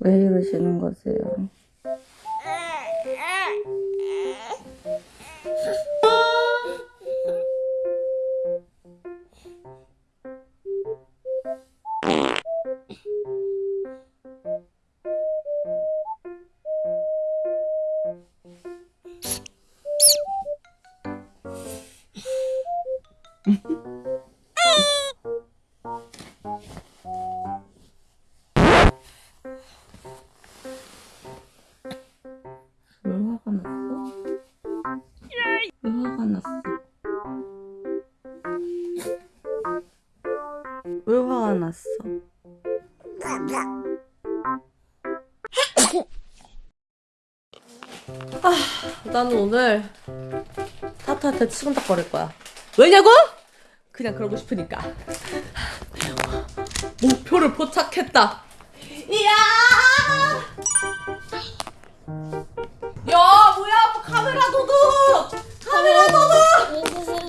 왜 이러시는 거세요? 왜 화가 났어? 왜 화가 났어? 왜 화가 났어? 아, 나는 오늘 타타한테 치근덕거릴 거야. 왜냐고? 그냥 그러고 싶으니까. 목표를 포착했다. 이야! 야, 뭐야? 뭐 카메라 도둑! 카메라 도둑!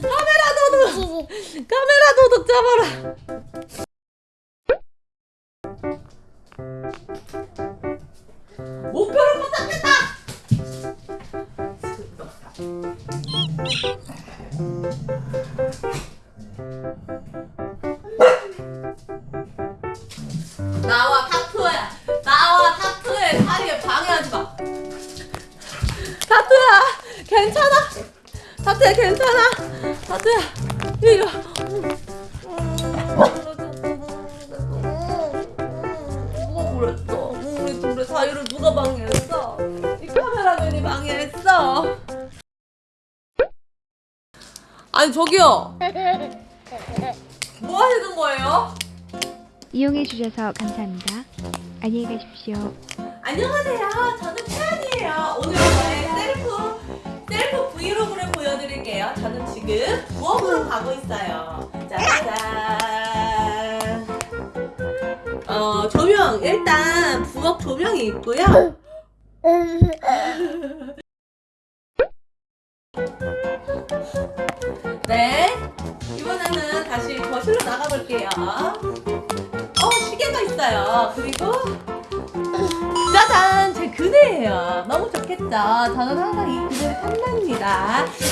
카메라 도둑! 카메라 도둑 잡아라! 목표를 포착했다! 괜찮아? 타투야 괜찮아? 타투야 이리 와. 누가 그랬어? 우리 둘의 사이를 누가 방해했어? 이 카메라맨이 방해했어. 아니 저기요. 뭐 하시는 거예요? 이용해 주셔서 감사합니다. 안녕히 가십시오. 안녕하세요. 저는 태연이 가고 있어요. 짜잔. 어 조명 일단 부엌 조명이 있고요. 네. 이번에는 다시 거실로 나가볼게요. 어 시계가 있어요. 그리고 짜잔! 제 그네예요. 너무 좋겠죠? 저는 항상 이 그네를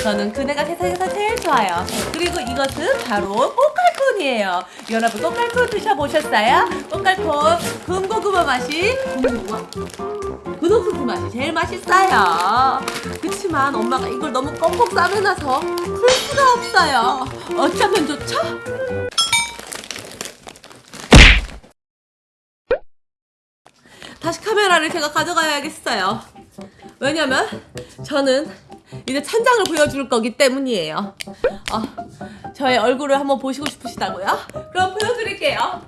저는 그네가 세상에서 제일 좋아요. 그리고 이것은 바로 꽃갈콘이에요. 여러분 꽃갈콘 드셔보셨어요? 꽃갈콘 군고구마 맛이 군고구마? 분홍소스 맛이 제일 맛있어요. 그치만 엄마가 이걸 너무 껌뻑 싸매놔서 풀 수가 없어요. 어쩌면 좋죠? 다시 카메라를 제가 가져가야겠어요. 왜냐면 저는 이제 천장을 보여줄 거기 때문이에요. 어, 저의 얼굴을 한번 보시고 싶으시다고요? 그럼 보여드릴게요.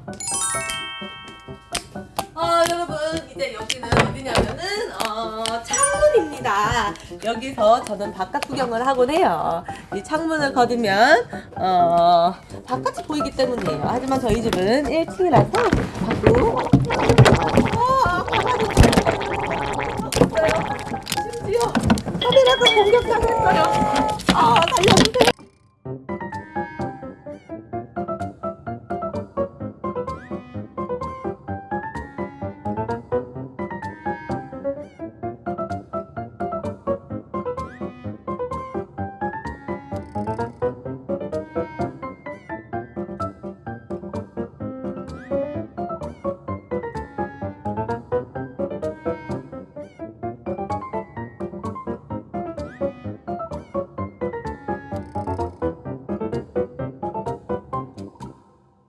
어, 여러분 이제 여기는 어디냐면은 어, 창문입니다. 여기서 저는 바깥 구경을 하곤 해요. 이 창문을 거두면 어, 바깥이 보이기 때문이에요. 하지만 저희 집은 1층이라서 밖으로 공격당했어요.